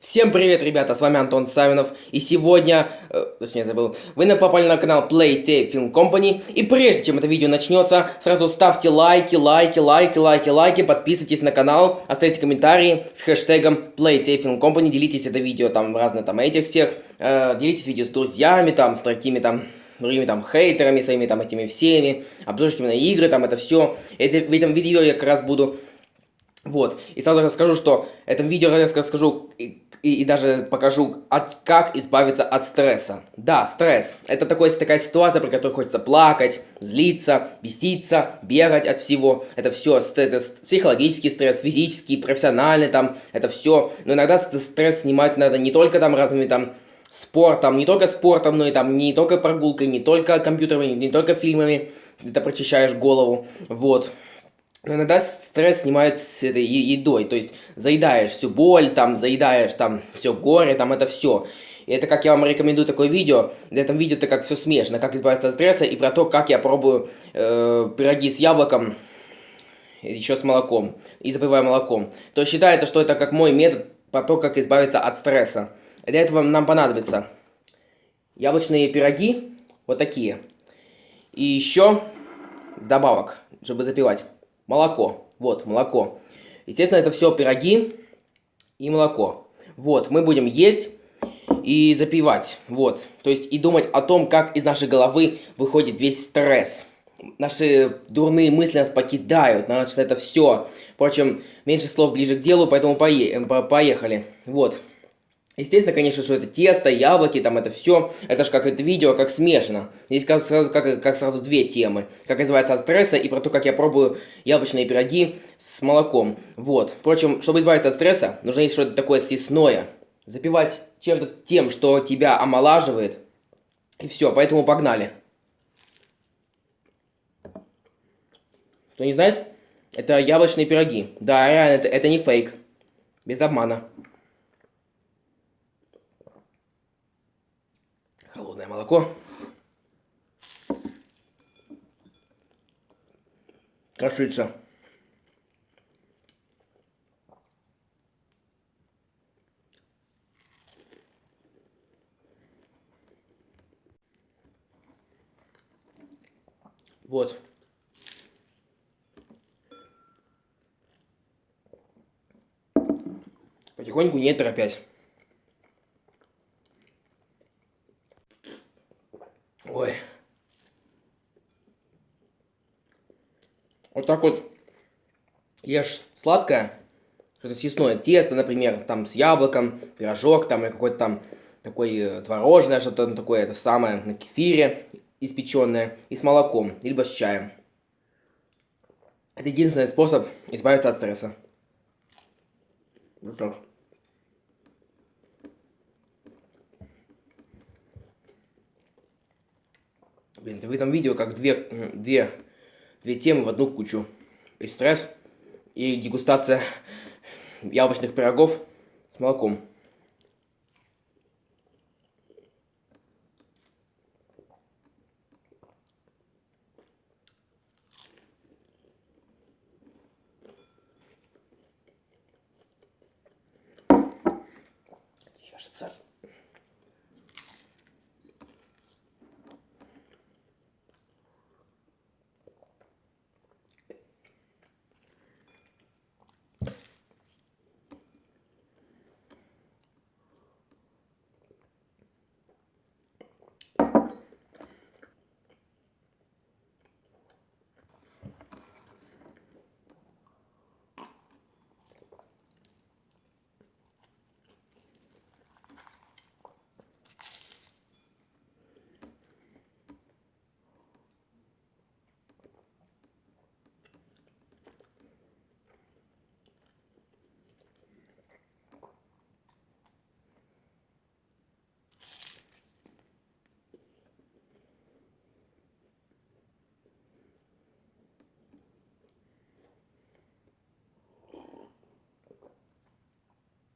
Всем привет, ребята, с вами Антон Савинов, и сегодня, э, точнее забыл, вы попали на канал Play Tape Film Company, и прежде чем это видео начнется, сразу ставьте лайки, лайки, лайки, лайки, лайки, подписывайтесь на канал, оставьте комментарии с хэштегом Play Tape Film Company, делитесь это видео там в разные там этих всех, э, делитесь видео с друзьями, там, с такими там другими там хейтерами, своими там этими всеми, обзорчиками на игры, там это все. Это, в этом видео я как раз буду вот, и сразу расскажу, что в этом видео я расскажу и, и, и даже покажу, от, как избавиться от стресса. Да, стресс. Это такой, такая ситуация, при которой хочется плакать, злиться, беситься, бегать от всего. Это все это психологический стресс, физический, профессиональный там, это все. Но иногда стресс снимать надо не только там разными там спортом, не только спортом, но и там не только прогулкой, не только компьютерами, не только фильмами, ты прочищаешь голову. Вот. Но иногда стресс снимают с этой едой, то есть заедаешь всю боль, там, заедаешь там все горе, там это все. И это как я вам рекомендую такое видео. В этом видео это как все смешно, как избавиться от стресса и про то, как я пробую э, пироги с яблоком, еще с молоком, и запиваю молоком. То считается, что это как мой метод про то, как избавиться от стресса. Для этого нам понадобится яблочные пироги, вот такие. И еще добавок, чтобы запивать. Молоко. Вот, молоко. Естественно, это все пироги и молоко. Вот, мы будем есть и запивать. Вот, то есть и думать о том, как из нашей головы выходит весь стресс. Наши дурные мысли нас покидают, значит, это все. Впрочем, меньше слов ближе к делу, поэтому поехали. Вот. Естественно, конечно, что это тесто, яблоки, там это все. Это же как это видео, как смешно. Здесь как сразу, как, как сразу две темы. Как избавиться от стресса и про то, как я пробую яблочные пироги с молоком. Вот. Впрочем, чтобы избавиться от стресса, нужно есть что-то такое съестное. Запивать чем-то тем, что тебя омолаживает. И все, поэтому погнали. Кто не знает? Это яблочные пироги. Да, реально, это, это не фейк. Без обмана. Холодное молоко. Кашица. Вот. Потихоньку, не торопясь. Вот так вот ешь сладкое, что-то съестное, тесто, например, там с яблоком, пирожок там, или какой-то там такой э, творожное, что-то такое, это самое, на кефире испеченное, и с молоком, либо с чаем. Это единственный способ избавиться от стресса. Вот так. Блин, ты в этом видео как две, две, две темы в одну кучу. И стресс, и дегустация яблочных пирогов с молоком. Кажется,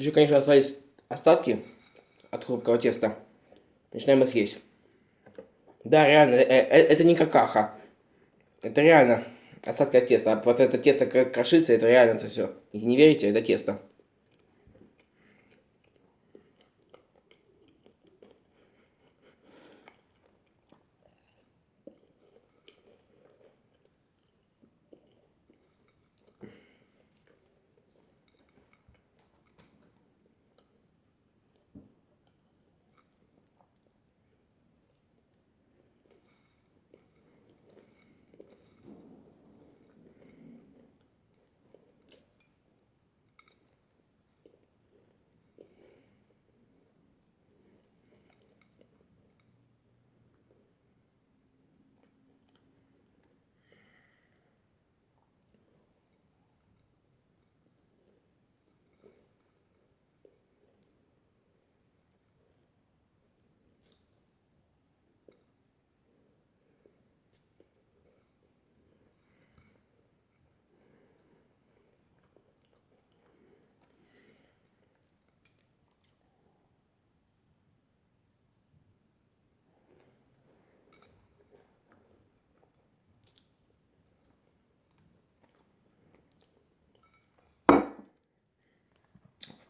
Еще, конечно, остались остатки от хрупкого теста. Начинаем их есть. Да, реально, э, э, это не какаха. Это реально остатки от теста. А вот это тесто крошится, это реально это все. Не верите, это тесто.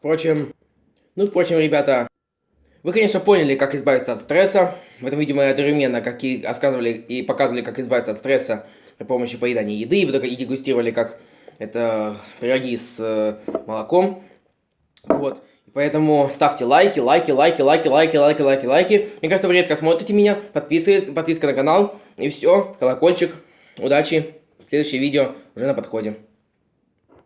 Впрочем, ну, впрочем, ребята, вы, конечно, поняли, как избавиться от стресса. В этом видео мы одновременно как и рассказывали и показывали, как избавиться от стресса при помощи поедания еды, и дегустировали, как это пироги с э, молоком. Вот. Поэтому ставьте лайки, лайки, лайки, лайки, лайки, лайки, лайки, лайки. Мне кажется, вы редко смотрите меня. Подписывайтесь, подписка на канал. И все, колокольчик. Удачи. Следующее видео уже на подходе.